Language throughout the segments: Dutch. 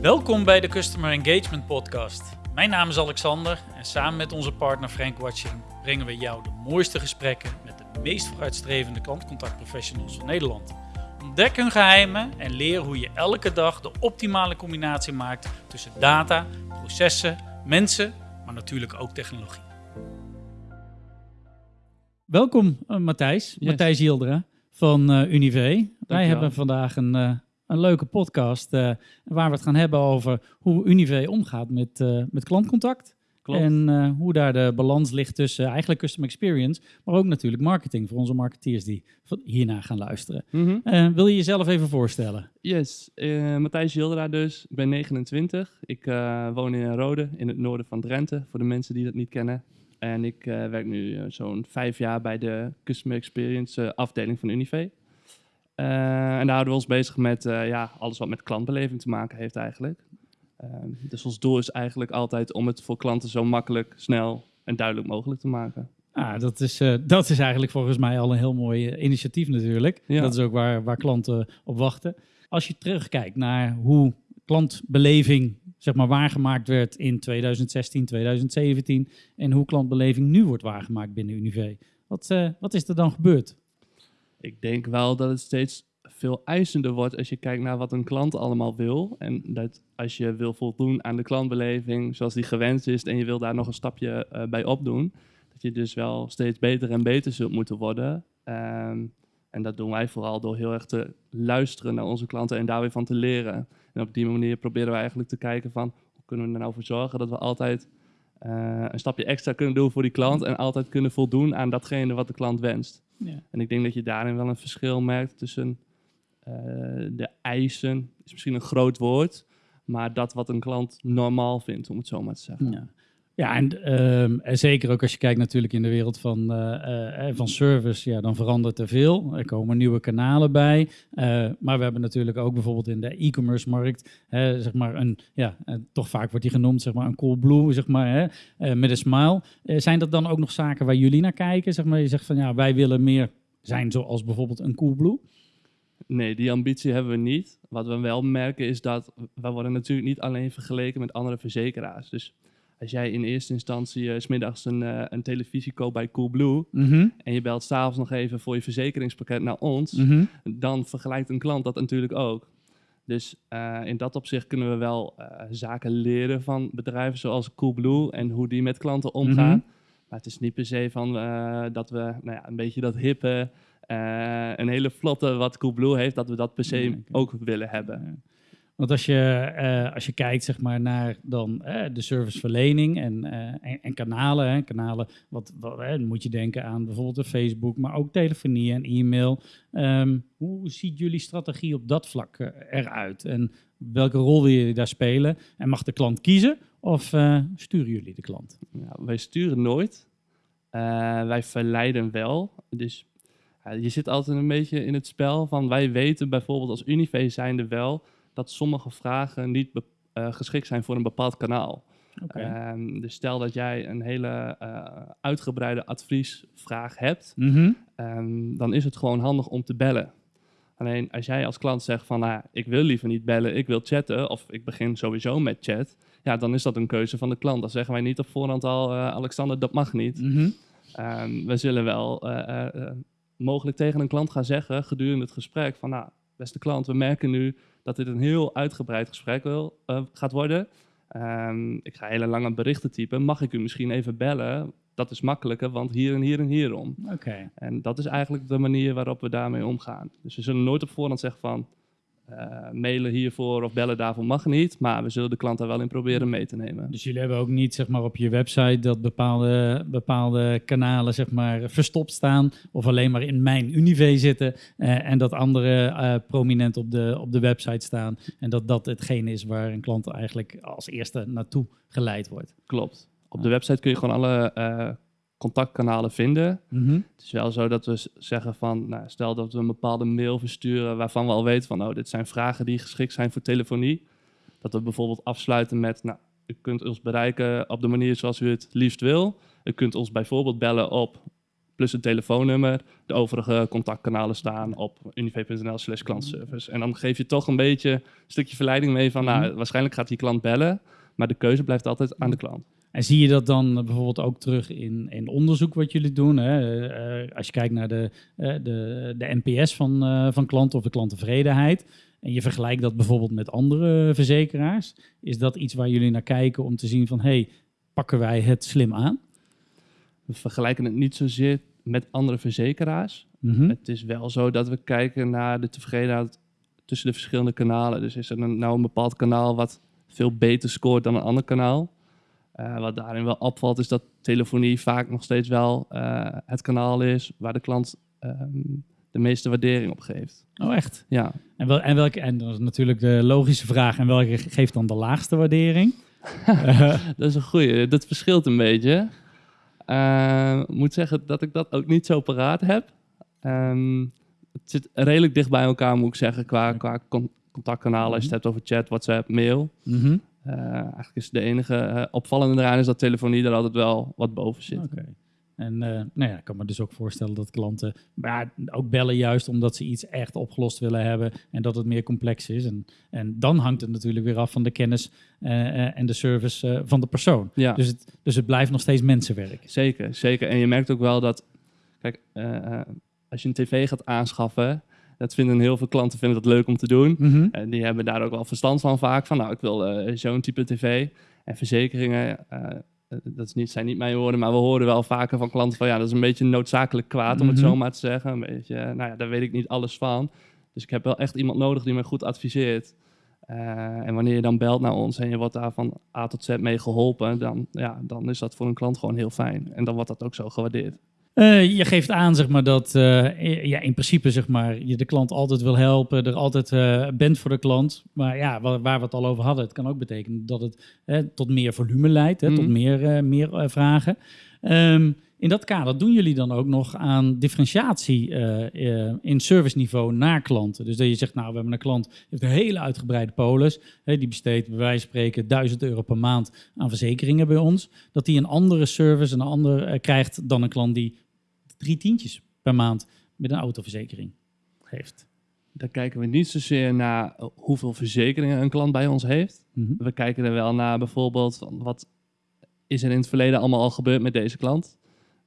Welkom bij de Customer Engagement Podcast. Mijn naam is Alexander en samen met onze partner Frank Watching brengen we jou de mooiste gesprekken met de meest vooruitstrevende klantcontactprofessionals van Nederland. Ontdek hun geheimen en leer hoe je elke dag de optimale combinatie maakt tussen data, processen, mensen, maar natuurlijk ook technologie. Welkom uh, Matthijs, Yes. Matthijs Yildera van eh Unive. Wij hebben vandaag een, eh, een leuke podcast eh, waar we het gaan hebben over hoe Unive omgaat met, eh, met klantcontact. Klopt. En eh, hoe daar de balans ligt tussen eigenlijk customer experience, maar ook natuurlijk marketing voor onze marketeers die hierna gaan luisteren. Mhm. Wil je jezelf even voorstellen? Yes, Matthijs Jildera dus. Ik ben 29. Ik woon in Rode, in het noorden van Drenthe, voor de mensen die dat niet kennen. En ik werk nu zo'n vijf jaar bij de Customer Experience afdeling van Unive. Eh, en daar houden we ons bezig met eh, ja, alles wat met klantbeleving te maken heeft eigenlijk. Ehm, dus ons doel is eigenlijk altijd om het voor klanten zo makkelijk, snel en duidelijk mogelijk te maken. Ah, dat, is, eh, dat is eigenlijk volgens mij al een heel mooi initiatief natuurlijk. Ja. Dat is ook waar, waar klanten op wachten. Als je terugkijkt naar hoe klantbeleving zeg maar, waargemaakt werd in 2016, 2017 en hoe klantbeleving nu wordt waargemaakt binnen Unive. Wat, wat is er dan gebeurd? Ik denk wel dat het steeds veel eisender wordt als je kijkt naar wat een klant allemaal wil. En dat als je wil voldoen aan de klantbeleving zoals die gewenst is en je wil daar nog een stapje eh, bij opdoen, dat je dus wel steeds beter en beter zult moeten worden. Ehm, en dat doen wij vooral door heel erg te luisteren naar onze klanten en daar weer van te leren. En op die manier proberen we eigenlijk te kijken van hoe kunnen we er nou voor zorgen dat we altijd eh, een stapje extra kunnen doen voor die klant en altijd kunnen voldoen aan datgene wat de klant wenst. Ja. En ik denk dat je daarin wel een verschil merkt tussen eh, de eisen, is misschien een groot woord, maar dat wat een klant normaal vindt, om het zo maar te zeggen. Ja. Ja, en, ehm, en zeker ook als je kijkt natuurlijk in de wereld van, eh, eh, van service, ja, dan verandert er veel. Er komen nieuwe kanalen bij. Eh, maar we hebben natuurlijk ook bijvoorbeeld in de e-commerce markt, hè, zeg maar een, ja, eh, toch vaak wordt die genoemd, zeg maar een Coolblue, zeg maar, hè, eh, met een smile. Eh, zijn dat dan ook nog zaken waar jullie naar kijken? Zeg maar, je zegt van ja, wij willen meer zijn zoals bijvoorbeeld een Coolblue. Nee, die ambitie hebben we niet. Wat we wel merken is dat we worden natuurlijk niet alleen vergeleken met andere verzekeraars. Dus als jij in eerste instantie eh, 's smiddags een, eh, een televisie koopt bij Coolblue Mhm, en je belt s'avonds nog even voor je verzekeringspakket naar ons, mhm. dan vergelijkt een klant dat natuurlijk ook. Dus eh, in dat opzicht kunnen we wel eh, zaken leren van bedrijven zoals Coolblue en hoe die met klanten omgaan. Mhm. Maar het is niet per se van eh, dat we nou ja, een beetje dat hippe, eh, een hele vlotte wat Coolblue heeft, dat we dat per se ook willen hebben. Want als je, eh, als je kijkt zeg maar, naar dan, eh, de serviceverlening en, eh, en, en kanalen, hè, kanalen wat, wat, dan moet je denken aan bijvoorbeeld Facebook, maar ook telefonie en e-mail. Ehm, hoe ziet jullie strategie op dat vlak eruit? En welke rol wil je daar spelen? En mag de klant kiezen of sturen jullie de klant? Ja, wij sturen nooit. Wij verleiden wel. Dus je zit altijd een beetje in het spel van wij weten bijvoorbeeld als Unive zijnde wel dat sommige vragen niet eh, geschikt zijn voor een bepaald kanaal. Ehm, dus stel dat jij een hele eh, uitgebreide adviesvraag hebt, Mhm. ehm, dan is het gewoon handig om te bellen. Alleen als jij als klant zegt van nou, ik wil liever niet bellen, ik wil chatten of ik begin sowieso met chat, ja, dan is dat een keuze van de klant. Dan zeggen wij niet op voorhand al, eh, Alexander, dat mag niet. Mhm. Ehm, we zullen wel mogelijk tegen een klant gaan zeggen gedurende het gesprek van nou, beste klant, we merken nu dat dit een heel uitgebreid gesprek wil, eh, gaat worden. Ehm, ik ga hele lange berichten typen. Mag ik u misschien even bellen? Dat is makkelijker, want hier en hier en hierom. Oké. En dat is eigenlijk de manier waarop we daarmee omgaan. Dus we zullen nooit op voorhand zeggen van eh, mailen hiervoor of bellen daarvoor mag niet. Maar we zullen de klant daar wel in proberen mee te nemen. Dus jullie hebben ook niet zeg maar, op je website dat bepaalde, bepaalde kanalen zeg maar, verstopt staan of alleen maar in mijn Unive zitten eh, en dat andere eh, prominent op de, op de website staan en dat dat hetgene is waar een klant eigenlijk als eerste naartoe geleid wordt. Klopt. Op de website kun je gewoon alle contactkanalen vinden. Mhm. Het is wel zo dat we zeggen van, nou, stel dat we een bepaalde mail versturen waarvan we al weten van, oh, dit zijn vragen die geschikt zijn voor telefonie. Dat we bijvoorbeeld afsluiten met, nou, u kunt ons bereiken op de manier zoals u het liefst wil. U kunt ons bijvoorbeeld bellen op plus een telefoonnummer. De overige contactkanalen staan op univ.nl slash klantservice. En dan geef je toch een beetje een stukje verleiding mee van, nou, Mhm. waarschijnlijk gaat die klant bellen, maar de keuze blijft altijd aan de klant. En zie je dat dan eh, bijvoorbeeld ook terug in, in onderzoek wat jullie doen? Hè? Eh, als je kijkt naar de, eh, de, de NPS van, eh, van klanten of de klanttevredenheid. En je vergelijkt dat bijvoorbeeld met andere verzekeraars. Is dat iets waar jullie naar kijken om te zien van... hey, pakken wij het slim aan? We vergelijken het niet zozeer met andere verzekeraars. Mhm. Het is wel zo dat we kijken naar de tevredenheid tussen de verschillende kanalen. Dus is er een, nou een bepaald kanaal wat veel beter scoort dan een ander kanaal? Eh, wat daarin wel opvalt is dat telefonie vaak nog steeds wel eh, het kanaal is waar de klant ehm, de meeste waardering op geeft. Oh, echt? Ja, En, wel, en, welke, en dat is natuurlijk de logische vraag. En welke ge- geeft dan de laagste waardering? Dat is een goeie. Dat verschilt een beetje. Eh, Ik moet zeggen dat ik dat ook niet zo paraat heb. Ehm, het zit redelijk dicht bij elkaar, moet ik zeggen, qua, qua con- contactkanalen. Als je het hebt over chat, WhatsApp, mail. mhm. Eh, eigenlijk is de enige eh, opvallende eraan is dat telefonie er altijd wel wat boven zit. Oké. En eh, nou ja, ik kan me dus ook voorstellen dat klanten maar ook bellen juist omdat ze iets echt opgelost willen hebben en dat het meer complex is. En, en dan hangt het natuurlijk weer af van de kennis eh, eh, en de service eh, van de persoon. Ja, Dus, het, dus het blijft nog steeds mensenwerk. zeker, zeker. En je merkt ook wel dat, kijk, eh, eh, als je een tv gaat aanschaffen, dat vinden heel veel klanten vinden dat leuk om te doen. Mhm. En die hebben daar ook wel verstand van vaak. Van nou, ik wil eh, zo'n type tv. En verzekeringen, eh, eh, dat is niet, zijn niet mijn woorden, maar we horen wel vaker van klanten van ja, dat is een beetje noodzakelijk kwaad, om het Mhm. zo maar te zeggen. Een beetje, nou ja, daar weet ik niet alles van. Dus ik heb wel echt iemand nodig die me goed adviseert. En wanneer je dan belt naar ons en je wordt daar van A tot Z mee geholpen, dan, ja, dan is dat voor een klant gewoon heel fijn. En dan wordt dat ook zo gewaardeerd. Eh, je geeft aan zeg maar, dat eh, ja, in principe zeg maar, je de klant altijd wil helpen, er altijd eh, bent voor de klant. Maar ja, waar, waar we het al over hadden, het kan ook betekenen dat het eh, tot meer volume leidt, hè, tot Mhm. meer, meer vragen. Ehm, in dat kader doen jullie dan ook nog aan differentiatie in serviceniveau naar klanten. Dus dat je zegt, nou, we hebben een klant die heeft een hele uitgebreide polis. Hè, die besteedt bij wijze van spreken 1000 euro per maand aan verzekeringen bij ons. Dat die een andere service, een ander krijgt dan een klant die drie tientjes per maand met een autoverzekering heeft. Dan kijken we niet zozeer naar eh, hoeveel verzekeringen een klant bij ons heeft. Mhm. We kijken er wel naar bijvoorbeeld wat is er in het verleden allemaal al gebeurd met deze klant.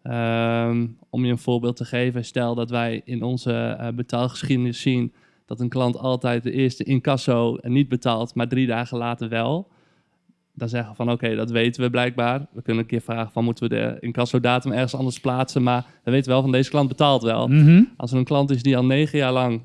Ehm, om je een voorbeeld te geven, stel dat wij in onze eh, betaalgeschiedenis zien dat een klant altijd de eerste incasso niet betaalt, maar drie dagen later wel. Dan zeggen van oké, dat weten we blijkbaar. We kunnen een keer vragen van moeten we de incasso-datum ergens anders plaatsen, maar we weten wel van deze klant betaalt wel. Mhm. Als er een klant is die al negen jaar lang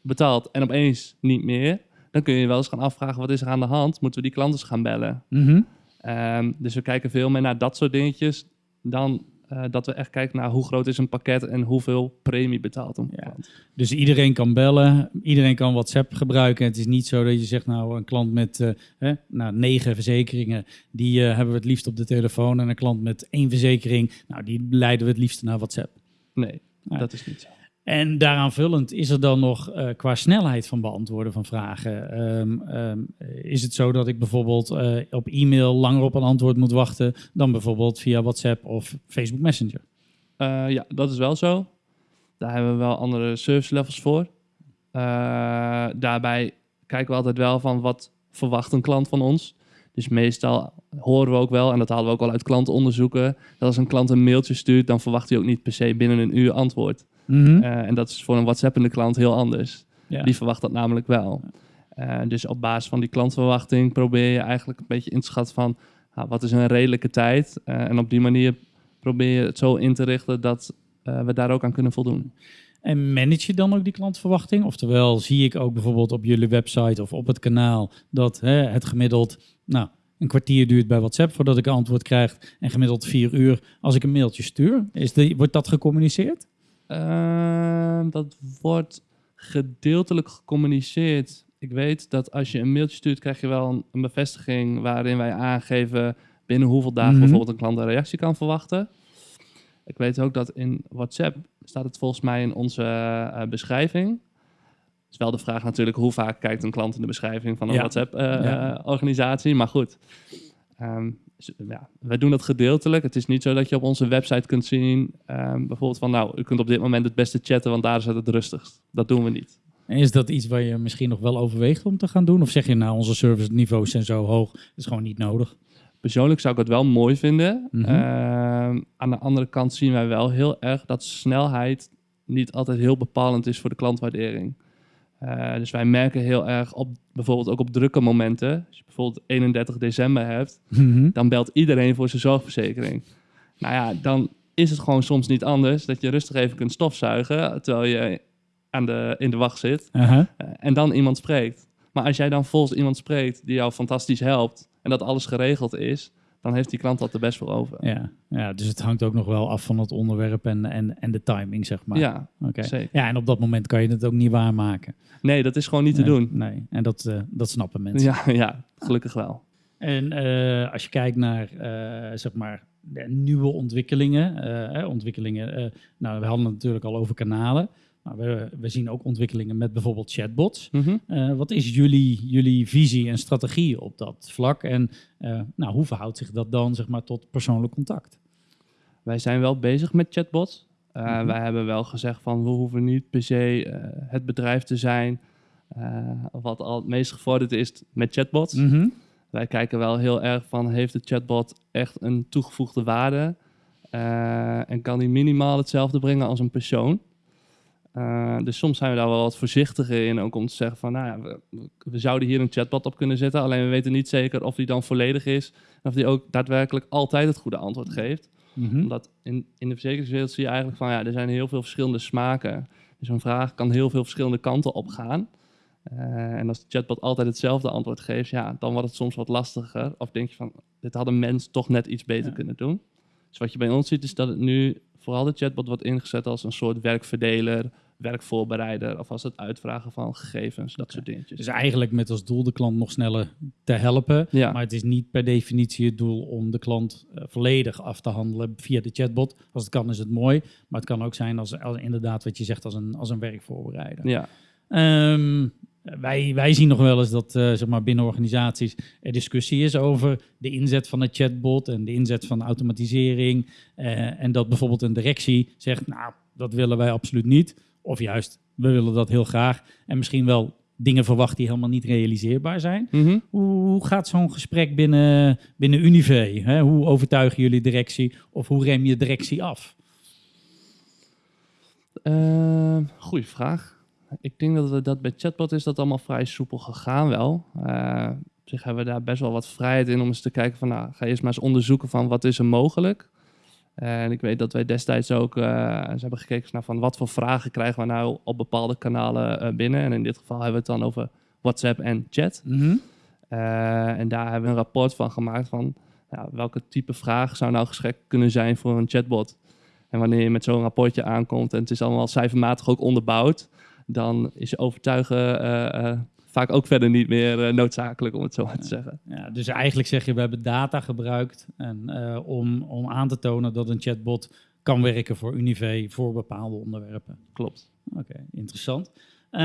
betaalt en opeens niet meer, dan kun je wel eens gaan afvragen wat is er aan de hand. Moeten we die klant eens gaan bellen? Mhm. Ehm, dus we kijken veel meer naar dat soort dingetjes dan eh, dat we echt kijken naar hoe groot is een pakket en hoeveel premie betaalt een Ja. klant. Dus iedereen kan bellen, iedereen kan WhatsApp gebruiken. Het is niet zo dat je zegt, nou, een klant met eh, hè, nou, negen verzekeringen, die eh, hebben we het liefst op de telefoon. En een klant met één verzekering, nou, die leiden we het liefst naar WhatsApp. Nee, dat is niet zo. En daaraan vullend is er dan nog eh, qua snelheid van beantwoorden van vragen. ehm, ehm, is het zo dat ik bijvoorbeeld eh, op e-mail langer op een antwoord moet wachten dan bijvoorbeeld via WhatsApp of Facebook Messenger? Eh, ja, dat is wel zo. Daar hebben we wel andere service levels voor. Daarbij kijken we altijd wel van wat verwacht een klant van ons. Dus meestal horen we ook wel, en dat halen we ook al uit klantenonderzoeken, dat als een klant een mailtje stuurt, dan verwacht hij ook niet per se binnen een uur antwoord. Mhm. Eh, en dat is voor een WhatsAppende klant heel anders. Ja. Die verwacht dat namelijk wel. Eh, dus op basis van die klantverwachting probeer je eigenlijk een beetje in te schatten van ah, wat is een redelijke tijd. Eh, en op die manier probeer je het zo in te richten dat we daar ook aan kunnen voldoen. En manage je dan ook die klantverwachting? Oftewel, zie ik ook bijvoorbeeld op jullie website of op het kanaal dat hè, het gemiddeld nou, een kwartier duurt bij WhatsApp voordat ik een antwoord krijg en gemiddeld vier uur als ik een mailtje stuur. Is wordt dat gecommuniceerd? Ehm, dat wordt gedeeltelijk gecommuniceerd. Ik weet dat als je een mailtje stuurt, krijg je wel een, een bevestiging waarin wij aangeven binnen hoeveel dagen Mhm. bijvoorbeeld een klant een reactie kan verwachten. Ik weet ook dat in WhatsApp staat het volgens mij in onze eh, beschrijving. Het is wel de vraag natuurlijk hoe vaak kijkt een klant in de beschrijving van een Ja. eh, Ja. WhatsApp-organisatie. maar goed, Ehm, dus, ja, wij doen dat gedeeltelijk. Het is niet zo dat je op onze website kunt zien, ehm, bijvoorbeeld van nou, u kunt op dit moment het beste chatten, want daar is het het rustigst. Dat doen we niet. En is dat iets waar je misschien nog wel overweegt om te gaan doen? Of zeg je nou, onze service niveaus zijn zo hoog, dat is gewoon niet nodig? Persoonlijk zou ik het wel mooi vinden. Mhm. Ehm, aan de andere kant zien wij wel heel erg dat snelheid niet altijd heel bepalend is voor de klantwaardering. Eh, dus wij merken heel erg op, bijvoorbeeld ook op drukke momenten. Als je bijvoorbeeld 31 december hebt, Mhm. dan belt iedereen voor zijn zorgverzekering. Nou ja, dan is het gewoon soms niet anders dat je rustig even kunt stofzuigen terwijl je aan de, in de wacht zit eh, en dan iemand spreekt. Maar als jij dan volgens iemand spreekt die jou fantastisch helpt en dat alles geregeld is, dan heeft die klant dat er best voor over. Ja. ja, dus het hangt ook nog wel af van het onderwerp en, en, en de timing, zeg maar. Ja, Oké. Ja, en op dat moment kan je het ook niet waarmaken. Nee, dat is gewoon niet te doen. Nee, en dat, eh, dat snappen mensen. Ja, ja, gelukkig wel. En eh, als je kijkt naar eh, zeg maar de nieuwe ontwikkelingen, ontwikkelingen nou, we hadden het natuurlijk al over kanalen, maar we, we zien ook ontwikkelingen met bijvoorbeeld chatbots. Mhm. Eh, wat is jullie, jullie visie en strategie op dat vlak? En eh, nou, hoe verhoudt zich dat dan zeg maar, tot persoonlijk contact? Wij zijn wel bezig met chatbots. Uh, Mhm. Wij hebben wel gezegd van we hoeven niet per se eh, het bedrijf te zijn eh, wat al het meest gevorderd is met chatbots. Mhm. Wij kijken wel heel erg van heeft de chatbot echt een toegevoegde waarde eh, en kan die minimaal hetzelfde brengen als een persoon. Eh, dus soms zijn we daar wel wat voorzichtiger in, ook om te zeggen van, nou ja, we, we zouden hier een chatbot op kunnen zetten, alleen we weten niet zeker of die dan volledig is en of die ook daadwerkelijk altijd het goede antwoord geeft. Mhm. Omdat in, in de verzekeringswereld zie je eigenlijk van ja, er zijn heel veel verschillende smaken. Dus een vraag kan heel veel verschillende kanten op gaan. Eh, en als de chatbot altijd hetzelfde antwoord geeft, ja, dan wordt het soms wat lastiger. Of denk je van, dit had een mens toch net iets beter Ja. kunnen doen. Dus wat je bij ons ziet, is dat het nu vooral de chatbot wordt ingezet als een soort werkverdeler, werkvoorbereider of als het uitvragen van gegevens, dat soort dingetjes. Dus eigenlijk met als doel de klant nog sneller te helpen. Ja. Maar het is niet per definitie het doel om de klant eh, volledig af te handelen via de chatbot. Als het kan is het mooi. Maar het kan ook zijn als, als inderdaad wat je zegt als een, als een werkvoorbereider. ja, Ehm, wij, wij zien nog wel eens dat eh, zeg maar binnen organisaties er discussie is over de inzet van een chatbot en de inzet van automatisering. eh, en dat bijvoorbeeld een directie zegt, nou, dat willen wij absoluut niet. Of juist, we willen dat heel graag. En misschien wel dingen verwacht die helemaal niet realiseerbaar zijn. Mhm. Hoe, hoe gaat zo'n gesprek binnen, binnen Unive? Hè? Hoe overtuigen jullie directie of hoe rem je directie af? Uh, goeie vraag. Ik denk dat we dat bij chatbot is dat allemaal vrij soepel gegaan wel. Uh, op zich hebben we daar best wel wat vrijheid in om eens te kijken van, nou, ga eerst maar eens onderzoeken van wat is er mogelijk. En ik weet dat wij destijds ook uh, ze hebben gekeken naar van wat voor vragen krijgen we nou op bepaalde kanalen uh, binnen. En in dit geval hebben we het dan over WhatsApp en chat. Mm -hmm. uh, en daar hebben we een rapport van gemaakt van ja, welke type vraag zou nou geschikt kunnen zijn voor een chatbot. En wanneer je met zo'n rapportje aankomt en het is allemaal cijfermatig ook onderbouwd, dan is je overtuigen vaak ook verder niet meer noodzakelijk, om het zo maar te zeggen. Ja, dus eigenlijk zeg je, we hebben data gebruikt en, uh, om, om aan te tonen dat een chatbot kan werken voor Unive voor bepaalde onderwerpen. Klopt. Oké, okay, interessant. Um,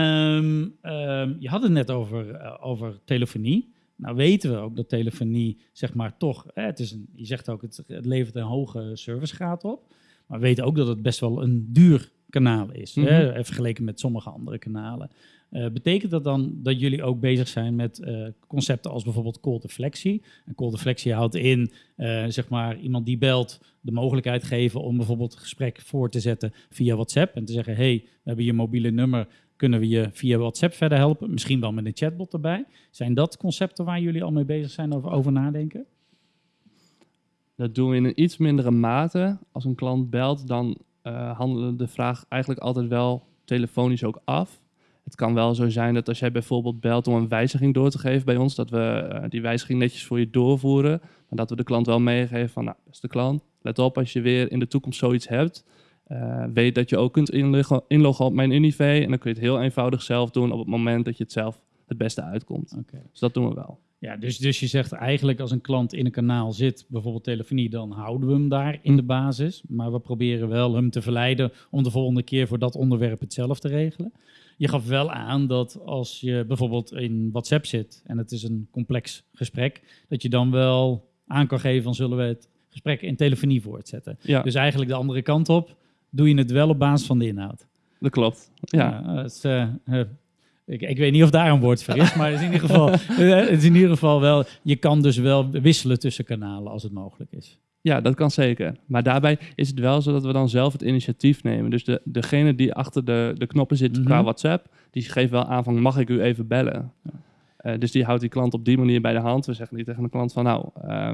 um, je had het net over, uh, over telefonie. Nou weten we ook dat telefonie, zeg maar, toch, hè, het is een, je zegt ook, het, het levert een hoge servicegraad op. Maar we weten ook dat het best wel een duur kanaal is, mm -hmm. hè, vergeleken met sommige andere kanalen. Uh, betekent dat dan dat jullie ook bezig zijn met uh, concepten als bijvoorbeeld call deflectie? En call deflectie houdt in, uh, zeg maar, iemand die belt de mogelijkheid geven om bijvoorbeeld het gesprek voor te zetten via WhatsApp en te zeggen, hey, we hebben je mobiele nummer, kunnen we je via WhatsApp verder helpen? Misschien wel met een chatbot erbij. Zijn dat concepten waar jullie al mee bezig zijn over, over nadenken? Dat doen we in een iets mindere mate. Als een klant belt, dan uh, handelen de vraag eigenlijk altijd wel telefonisch ook af. Het kan wel zo zijn dat als jij bijvoorbeeld belt om een wijziging door te geven bij ons, dat we uh, die wijziging netjes voor je doorvoeren. Maar dat we de klant wel meegeven van, nou, beste klant, let op als je weer in de toekomst zoiets hebt. Uh, weet dat je ook kunt inloggen, inloggen op mijn Unive en dan kun je het heel eenvoudig zelf doen op het moment dat je het zelf het beste uitkomt. Okay. Dus dat doen we wel. Ja, dus, dus je zegt eigenlijk als een klant in een kanaal zit, bijvoorbeeld telefonie, dan houden we hem daar in de basis. Maar we proberen wel hem te verleiden om de volgende keer voor dat onderwerp het zelf te regelen. Je gaf wel aan dat als je bijvoorbeeld in WhatsApp zit en het is een complex gesprek, dat je dan wel aan kan geven van zullen we het gesprek in telefonie voortzetten. Ja, Dus eigenlijk de andere kant op, doe je het wel op basis van de inhoud. dat klopt. Ja. Is, eh, eh, ik, ik weet niet of daar een woord voor is, maar het is in ieder geval, eh, het is in ieder geval wel, je kan dus wel wisselen tussen kanalen als het mogelijk is. Ja, dat kan zeker. Maar daarbij is het wel zo dat we dan zelf het initiatief nemen. Dus de, degene die achter de, de knoppen zit Mhm. qua WhatsApp, die geeft wel aan van mag ik u even bellen? Ja. Eh, dus die houdt die klant op die manier bij de hand. We zeggen niet tegen de klant van nou, eh,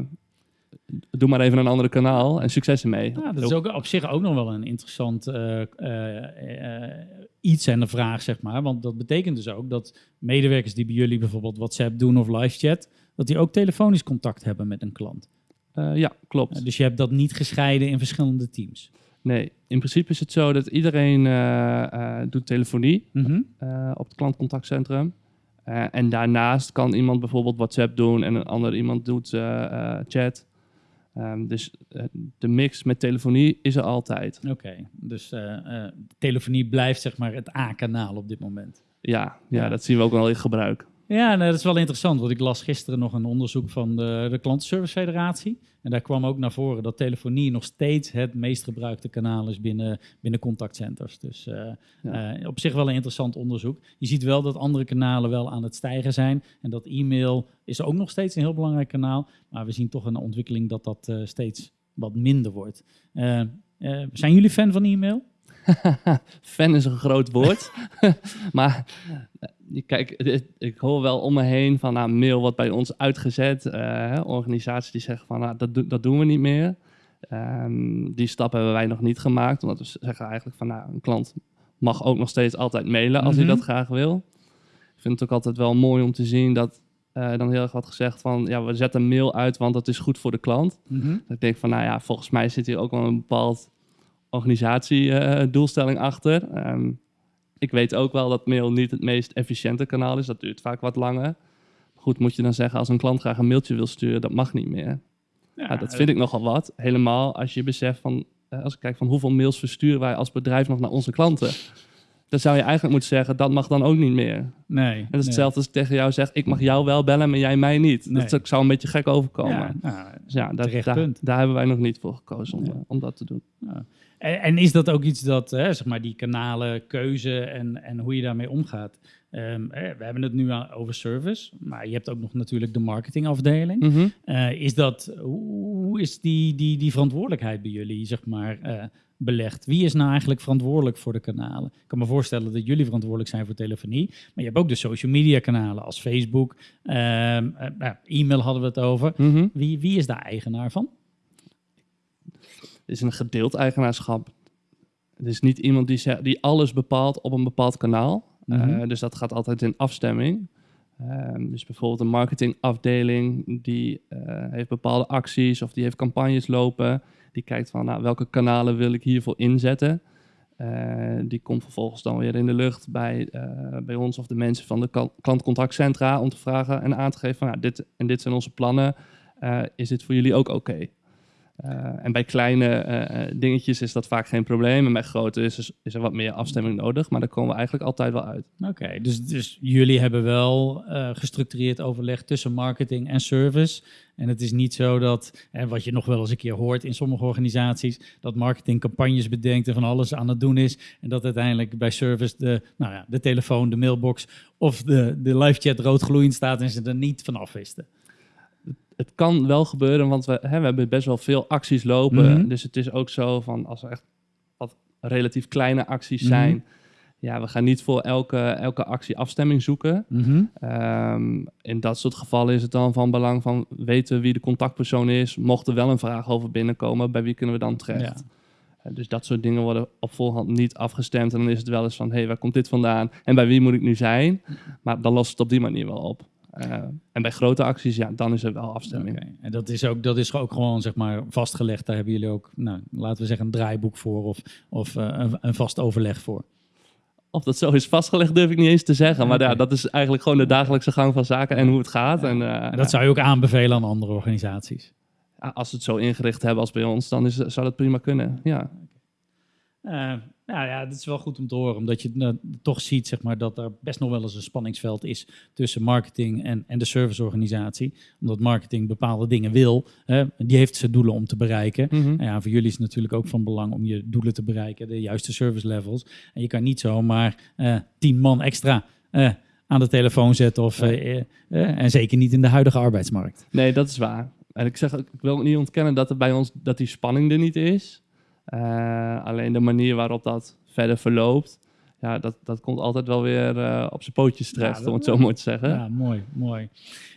doe maar even een andere kanaal en succes ermee. Ja, dat is ook op zich ook nog wel een interessant eh, iets en de vraag, zeg maar. Want dat betekent dus ook dat medewerkers die bij jullie bijvoorbeeld WhatsApp doen of live chat, dat die ook telefonisch contact hebben met een klant. Eh, ja, klopt. Eh, dus je hebt dat niet gescheiden in verschillende teams. Nee, in principe is het zo dat iedereen eh, doet telefonie Mhm. op het klantcontactcentrum. En daarnaast kan iemand bijvoorbeeld WhatsApp doen en een ander iemand doet chat. Ehm, dus eh, de mix met telefonie is er altijd. Oké, dus eh, telefonie blijft zeg maar het A-kanaal op dit moment. Ja, ja, Ja. dat zien we ook wel in gebruik. Ja, nee, dat is wel interessant, want ik las gisteren nog een onderzoek van de, de Klantenservice Federatie. En daar kwam ook naar voren dat telefonie nog steeds het meest gebruikte kanaal is binnen, binnen contactcenters. Dus eh, Ja. eh, op zich wel een interessant onderzoek. Je ziet wel dat andere kanalen wel aan het stijgen zijn. En dat e-mail is ook nog steeds een heel belangrijk kanaal. Maar we zien toch een ontwikkeling dat dat eh, steeds wat minder wordt. Zijn jullie fan van e-mail? Fan is een groot woord. maar eh, kijk, ik hoor wel om me heen van nou, mail wordt bij ons uitgezet. hè, organisaties die zeggen van nou, dat, do- dat doen we niet meer. Ehm, die stap hebben wij nog niet gemaakt. Omdat we zeggen eigenlijk van nou, een klant mag ook nog steeds altijd mailen als Mhm. hij dat graag wil. Ik vind het ook altijd wel mooi om te zien dat eh, dan heel erg wordt gezegd van ja, we zetten mail uit, want dat is goed voor de klant. Dat ik denk van, nou ja, volgens mij zit hier ook wel een bepaald organisatiedoelstelling achter. Ehm, ik weet ook wel dat mail niet het meest efficiënte kanaal is. Dat duurt vaak wat langer. Goed, moet je dan zeggen, als een klant graag een mailtje wil sturen, dat mag niet meer. Ja, dat vind ik nogal wat. Helemaal als je beseft van, eh, als ik kijk van hoeveel mails versturen wij als bedrijf nog naar onze klanten. Dan zou je eigenlijk moeten zeggen, dat mag dan ook niet meer. Nee. En dat is hetzelfde als ik tegen jou zeg, ik mag jou wel bellen, maar jij mij niet. Nee. Dat zou een beetje gek overkomen. Ja, nou, Dus ja, daar, daar, hebben wij nog niet voor gekozen om, eh, om dat te doen. En, en is dat ook iets dat, hè, zeg maar, die kanalen, keuze en, en hoe je daarmee omgaat? Ehm, we hebben het nu over service, maar je hebt ook nog natuurlijk de marketingafdeling. Mhm. Eh, is dat, hoe is die, die, die verantwoordelijkheid bij jullie, zeg maar, eh, belegd? Wie is nou eigenlijk verantwoordelijk voor de kanalen? Ik kan me voorstellen dat jullie verantwoordelijk zijn voor telefonie, maar je hebt ook de social media kanalen als Facebook, ehm, eh, nou, e-mail hadden we het over. Mhm. Wie, wie is daar eigenaar van? Het is een gedeeld eigenaarschap. Het is niet iemand die, zegt, die alles bepaalt op een bepaald kanaal. Mhm. Eh, dus dat gaat altijd in afstemming. Ehm, dus bijvoorbeeld een marketingafdeling die eh, heeft bepaalde acties of die heeft campagnes lopen. Die kijkt van nou, welke kanalen wil ik hiervoor inzetten. Eh, die komt vervolgens dan weer in de lucht bij, eh, bij ons of de mensen van de klant- klantcontactcentra om te vragen en aan te geven van nou, dit en dit zijn onze plannen. Eh, is dit voor jullie ook oké? Eh, en bij kleine eh, eh, dingetjes is dat vaak geen probleem. En bij grote is, is er wat meer afstemming nodig. Maar daar komen we eigenlijk altijd wel uit. Oké, dus, dus jullie hebben wel eh, gestructureerd overleg tussen marketing en service. En het is niet zo dat, en wat je nog wel eens een keer hoort in sommige organisaties, dat marketing campagnes bedenkt en van alles aan het doen is. En dat uiteindelijk bij service de, nou ja, de telefoon, de mailbox of de, de live chat roodgloeiend staat en ze er niet van afwisten. Het kan wel gebeuren, want we, hè, we hebben best wel veel acties lopen. Mhm. Dus het is ook zo van als er echt wat relatief kleine acties Mhm. zijn. Ja, we gaan niet voor elke, elke actie afstemming zoeken. Ehm, in dat soort gevallen is het dan van belang van weten wie de contactpersoon is. Mocht er wel een vraag over binnenkomen, bij wie kunnen we dan terecht? Ja. Eh, Dus dat soort dingen worden op voorhand niet afgestemd. En dan is het wel eens van, hé, hey, waar komt dit vandaan? En bij wie moet ik nu zijn? Maar dan lost het op die manier wel op. Eh, en bij grote acties, ja, dan is er wel afstemming. En dat is, ook, dat is ook gewoon zeg maar, vastgelegd. Daar hebben jullie ook, nou, laten we zeggen, een draaiboek voor of, of eh, een, een vast overleg voor. Of dat zo is vastgelegd, durf ik niet eens te zeggen. Maar ja, dat is eigenlijk gewoon de dagelijkse gang van zaken en hoe het gaat. Ja. En, eh, En dat zou je ook aanbevelen aan andere organisaties. als ze het zo ingericht hebben als bij ons, dan is, zou dat prima kunnen. Ja. Uh, nou ja, het is wel goed om te horen, omdat je uh, toch ziet zeg maar, dat er best nog wel eens een spanningsveld is tussen marketing en, en de serviceorganisatie. Omdat marketing bepaalde dingen wil, die heeft zijn doelen om te bereiken. Mhm. En ja, voor jullie is het natuurlijk ook van belang om je doelen te bereiken, de juiste service levels. En je kan niet zomaar uh, tien man extra aan de telefoon zetten, of, en zeker niet in de huidige arbeidsmarkt. Nee, dat is waar. En ik zeg, ik wil niet ontkennen dat er bij ons dat die spanning er niet is. Uh, alleen de manier waarop dat verder verloopt, ja, dat, dat komt altijd wel weer uh, op zijn pootjes terecht, ja, om het zo maar te zeggen. Ja, mooi, mooi.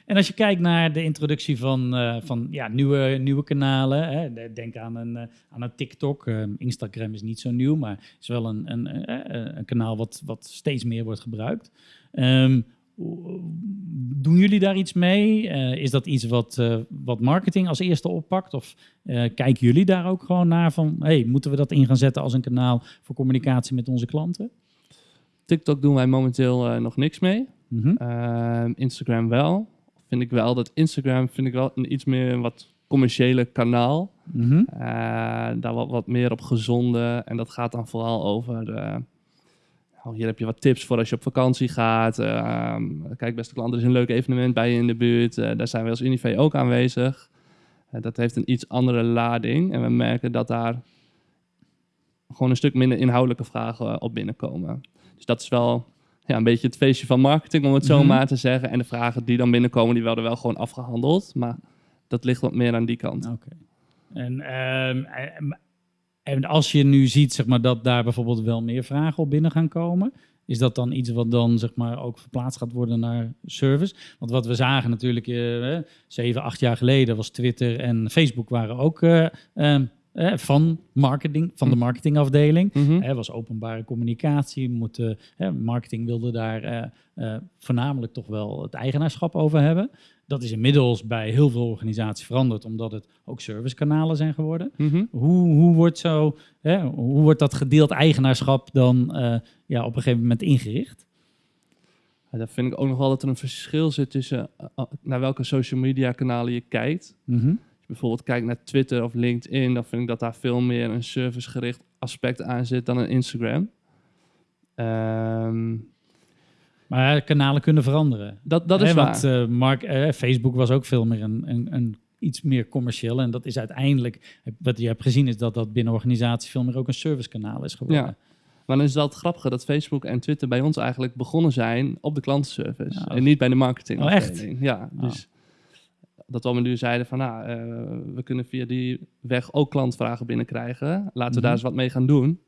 En als je kijkt naar de introductie van, uh, van ja, nieuwe, nieuwe kanalen, hè, denk aan een, aan een TikTok. Instagram is niet zo nieuw, maar is wel een, een, een kanaal wat, wat steeds meer wordt gebruikt. Um, doen jullie daar iets mee? Uh, is dat iets wat, uh, wat marketing als eerste oppakt? Of uh, kijken jullie daar ook gewoon naar van, hey, moeten we dat in gaan zetten als een kanaal voor communicatie met onze klanten? TikTok doen wij momenteel nog niks mee. Mm -hmm. Instagram wel. Vind ik wel dat Instagram vind ik wel een iets meer een wat commerciële kanaal. Mm -hmm. daar wat, wat meer op gezonde. En dat gaat dan vooral over hier heb je wat tips voor als je op vakantie gaat. Uh, kijk, beste klant, er is een leuk evenement bij je in de buurt. Uh, daar zijn we als Unive ook aanwezig. Uh, dat heeft een iets andere lading. En we merken dat daar gewoon een stuk minder inhoudelijke vragen op binnenkomen. Dus dat is wel ja, een beetje het feestje van marketing, om het zo Mhm. maar te zeggen. En de vragen die dan binnenkomen, die werden wel gewoon afgehandeld. Maar dat ligt wat meer aan die kant. Oké. En, ehm, en- als je nu ziet zeg maar, dat daar bijvoorbeeld wel meer vragen op binnen gaan komen, is dat dan iets wat dan zeg maar, ook verplaatst gaat worden naar service? Want wat we zagen natuurlijk eh, zeven, acht jaar geleden was Twitter en Facebook waren ook eh, ehm, eh, van marketing, van de Hm. marketingafdeling. Er was openbare communicatie. Moet, eh, marketing wilde daar eh, eh, voornamelijk toch wel het eigenaarschap over hebben. Dat is inmiddels bij heel veel organisaties veranderd, omdat het ook servicekanalen zijn geworden. Mhm. Hoe, hoe, wordt, zo, hè, hoe wordt dat gedeeld eigenaarschap dan eh, ja, op een gegeven moment ingericht? Ja, daar vind ik ook nog wel dat er een verschil zit tussen eh, eh, naar welke social media kanalen je kijkt. Mhm. Als je bijvoorbeeld kijkt naar Twitter of LinkedIn, dan vind ik dat daar veel meer een servicegericht aspect aan zit dan een Instagram. Ehm, Maar kanalen kunnen veranderen. dat, dat is waar. Want eh, Mark, eh, Facebook was ook veel meer een, een, een iets meer commercieel. En dat is uiteindelijk, wat je hebt gezien, is dat dat binnen organisaties veel meer ook een servicekanaal is geworden. Ja. Maar dan is dat grappige dat Facebook en Twitter bij ons eigenlijk begonnen zijn op de klantenservice. Ja, en niet bij de marketing. Oh, echt? Ja, Oh. dus dat we nu zeiden van nou, eh, we kunnen via die weg ook klantvragen binnenkrijgen. Laten we Mhm. daar eens wat mee gaan doen.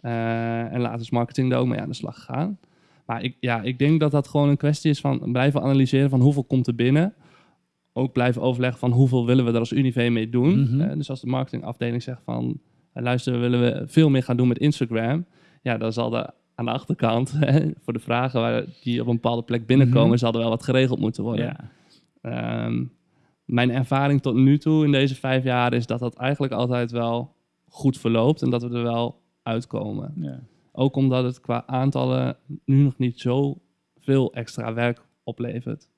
En laten we marketing daar ook mee aan de slag gaan. Maar ik, ja, ik denk dat dat gewoon een kwestie is van blijven analyseren van hoeveel komt er binnen. Ook blijven overleggen van hoeveel willen we er als Unive mee doen. Mhm. Eh, dus als de marketingafdeling zegt van eh, luister, we willen we veel meer gaan doen met Instagram. Ja, dan zal er aan de achterkant hè, voor de vragen waar die op een bepaalde plek binnenkomen, Mhm. zal er wel wat geregeld moeten worden. Ja. Ehm, mijn ervaring tot nu toe in deze vijf jaar is dat dat eigenlijk altijd wel goed verloopt en dat we er wel uitkomen. Ja. Ook omdat het qua aantallen nu nog niet zo veel extra werk oplevert.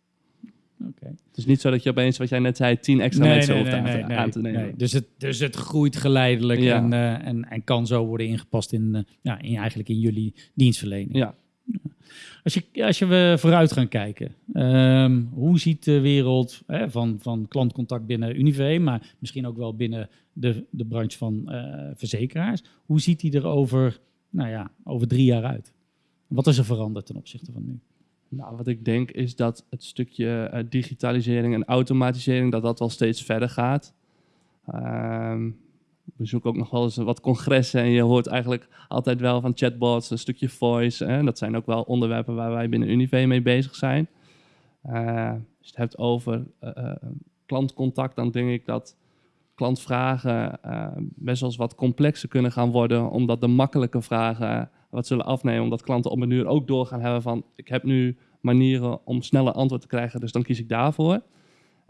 Oké. Het is niet zo dat je opeens, wat jij net zei, tien extra mensen hoeft aan, te, aan te nemen. nee. Dus, het, dus het groeit geleidelijk Ja. en, eh, en, en kan zo worden ingepast in, eh, ja, in, eigenlijk in jullie dienstverlening. Ja. Als, je, als je we vooruit gaan kijken, ehm, hoe ziet de wereld hè, van, van klantcontact binnen Unive, maar misschien ook wel binnen de, de branche van eh, verzekeraars, hoe ziet die er over, nou ja, over drie jaar uit? Wat is er veranderd ten opzichte van nu? Nou, wat ik denk is dat het stukje eh, digitalisering en automatisering, dat dat wel steeds verder gaat. Ehm, we zoeken ook nog wel eens wat congressen en je hoort eigenlijk altijd wel van chatbots, een stukje voice. Hè? Dat zijn ook wel onderwerpen waar wij binnen Unive mee bezig zijn. Eh, als je het hebt over eh, klantcontact, dan denk ik dat klantvragen eh, best wel eens wat complexer kunnen gaan worden, omdat de makkelijke vragen wat zullen afnemen, omdat klanten op een uur ook doorgaan hebben van ik heb nu manieren om sneller antwoord te krijgen, dus dan kies ik daarvoor.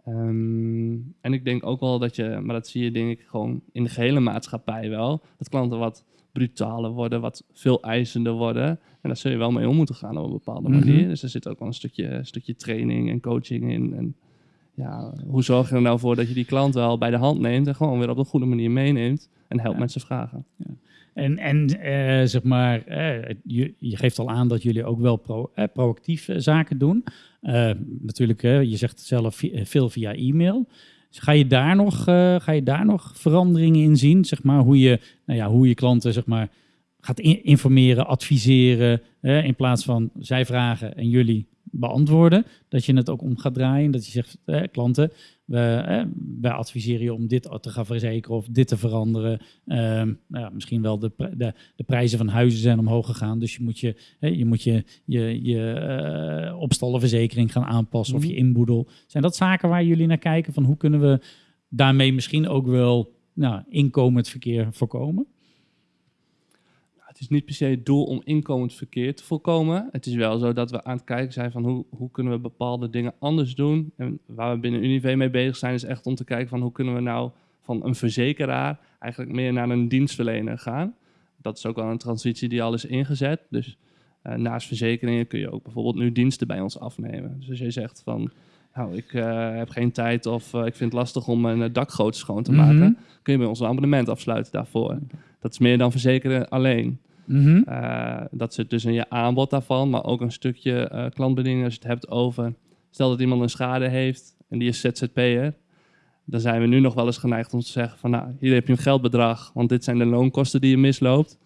Ehm, en ik denk ook wel dat je, maar dat zie je denk ik gewoon in de gehele maatschappij wel, dat klanten wat brutaler worden, wat veel eisender worden. En daar zul je wel mee om moeten gaan op een bepaalde Mhm. manier. Dus er zit ook wel een stukje, stukje training en coaching in. En ja, hoe zorg je er nou voor dat je die klant wel bij de hand neemt en gewoon weer op een goede manier meeneemt en helpt Ja. met zijn vragen. En, en eh, zeg maar, eh, je, je geeft al aan dat jullie ook wel pro, eh, proactief zaken doen. Natuurlijk, je zegt zelf veel via e-mail. Dus ga, je daar nog, ga je daar nog veranderingen in zien? Zeg maar, hoe, je, nou ja, hoe je klanten zeg maar, gaat in- informeren, adviseren. eh, in plaats van zij vragen en jullie beantwoorden. Dat je het ook om gaat draaien. Dat je zegt, eh, klanten, we, eh, wij adviseren je om dit te gaan verzekeren of dit te veranderen. Ehm, nou ja, misschien wel de, de, de prijzen van huizen zijn omhoog gegaan. Dus je moet je, hè, je, moet je, je, je eh, opstallenverzekering gaan aanpassen of je Mhm. inboedel. Zijn dat zaken waar jullie naar kijken? Van hoe kunnen we daarmee misschien ook wel nou, inkomend verkeer voorkomen? Het is niet per se het doel om inkomend verkeer te voorkomen. Het is wel zo dat we aan het kijken zijn van hoe, hoe kunnen we bepaalde dingen anders doen. En waar we binnen Unive mee bezig zijn is echt om te kijken van hoe kunnen we nou van een verzekeraar eigenlijk meer naar een dienstverlener gaan. Dat is ook wel een transitie die al is ingezet. Dus eh, naast verzekeringen kun je ook bijvoorbeeld nu diensten bij ons afnemen. Dus als je zegt van nou ik eh, heb geen tijd of eh, ik vind het lastig om een dakgoot schoon te Mhm. maken, kun je bij ons een abonnement afsluiten daarvoor. Dat is meer dan verzekeren alleen. Eh, dat zit dus in je aanbod daarvan, maar ook een stukje eh, klantbediening als je het hebt over... Stel dat iemand een schade heeft en die is ZZP'er. Dan zijn we nu nog wel eens geneigd om te zeggen van... Nou, hier heb je een geldbedrag, want dit zijn de loonkosten die je misloopt.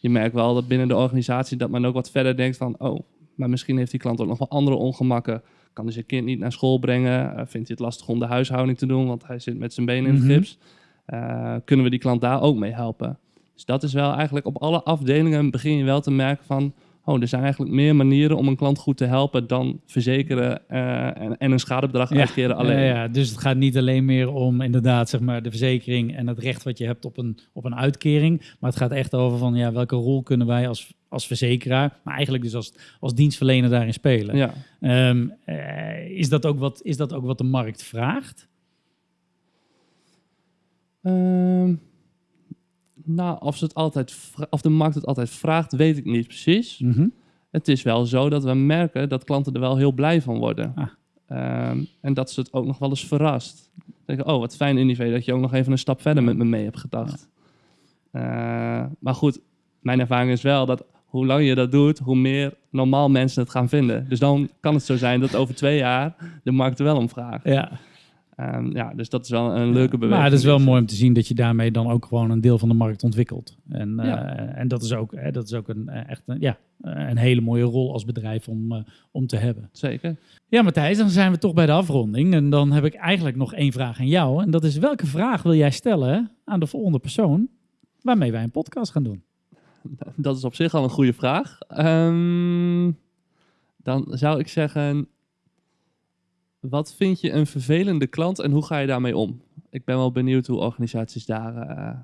Je merkt wel dat binnen de organisatie dat men ook wat verder denkt van... Oh, maar misschien heeft die klant ook nog wel andere ongemakken. Kan dus zijn kind niet naar school brengen? Eh, vindt hij het lastig om de huishouding te doen, want hij zit met zijn benen in het gips? Eh, kunnen we die klant daar ook mee helpen? Dus dat is wel eigenlijk op alle afdelingen begin je wel te merken van... Oh, er zijn eigenlijk meer manieren om een klant goed te helpen dan verzekeren eh, en, en een schadebedrag uitkeren alleen. Ja, ja, dus het gaat niet alleen meer om inderdaad zeg maar, de verzekering en het recht wat je hebt op een, op een uitkering. Maar het gaat echt over van ja, welke rol kunnen wij als, als verzekeraar, maar eigenlijk dus als, als dienstverlener daarin spelen. Ja. Ehm, eh, is, dat ook wat, is dat ook wat de markt vraagt? Ehm, nou, of, ze het altijd of de markt het altijd vraagt, weet ik niet precies. Mhm. Het is wel zo dat we merken dat klanten er wel heel blij van worden. Ah. Ehm, en dat ze het ook nog wel eens verrast. Denken, oh, wat fijn Unive dat je ook nog even een stap verder met me mee hebt gedacht. Eh, maar goed, mijn ervaring is wel dat hoe langer je dat doet, hoe meer normaal mensen het gaan vinden. Dus dan kan het zo zijn dat over twee jaar de markt er wel om vraagt. Ja, Ehm, ja, dus dat is wel een leuke beweging. maar het is wel mooi om te zien dat je daarmee dan ook gewoon een deel van de markt ontwikkelt. En, eh, Ja. en dat is ook, hè, dat is ook een, eh, echt een, ja, een hele mooie rol als bedrijf om, eh, om te hebben. Zeker. Ja, Matthijs, dan zijn we toch bij de afronding. En dan heb ik eigenlijk nog één vraag aan jou. En dat is, welke vraag wil jij stellen aan de volgende persoon waarmee wij een podcast gaan doen? Dat is op zich al een goede vraag. Ehm, dan zou ik zeggen, wat vind je een vervelende klant en hoe ga je daarmee om? Ik ben wel benieuwd hoe organisaties daar, eh,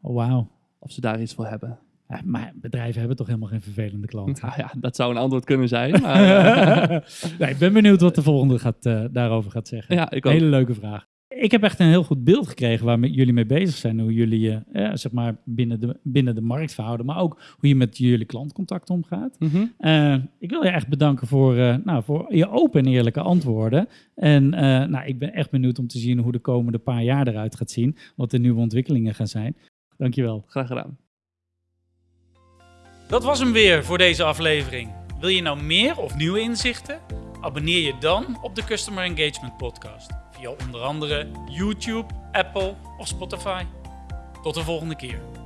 Oh, wauw. of ze daar iets voor hebben. Ja, maar bedrijven hebben toch helemaal geen vervelende klant? Nou ja, dat zou een antwoord kunnen zijn. Maar, eh, nee, ik ben benieuwd wat de volgende gaat, eh, daarover gaat zeggen. ja, ik ook. Hele leuke vraag. Ik heb echt een heel goed beeld gekregen waar met jullie mee bezig zijn. Hoe jullie je eh, zeg maar binnen, de, binnen de markt verhouden. Maar ook hoe je met jullie klantcontact omgaat. Mhm. Eh, ik wil je echt bedanken voor, eh, nou, voor je open en eerlijke antwoorden. En eh, nou, ik ben echt benieuwd om te zien hoe de komende paar jaar eruit gaat zien. Wat de nieuwe ontwikkelingen gaan zijn. Dankjewel. Graag gedaan. Dat was hem weer voor deze aflevering. Wil je nou meer of nieuwe inzichten? Abonneer je dan op de Customer Engagement Podcast. Via onder andere YouTube, Apple of Spotify. Tot de volgende keer.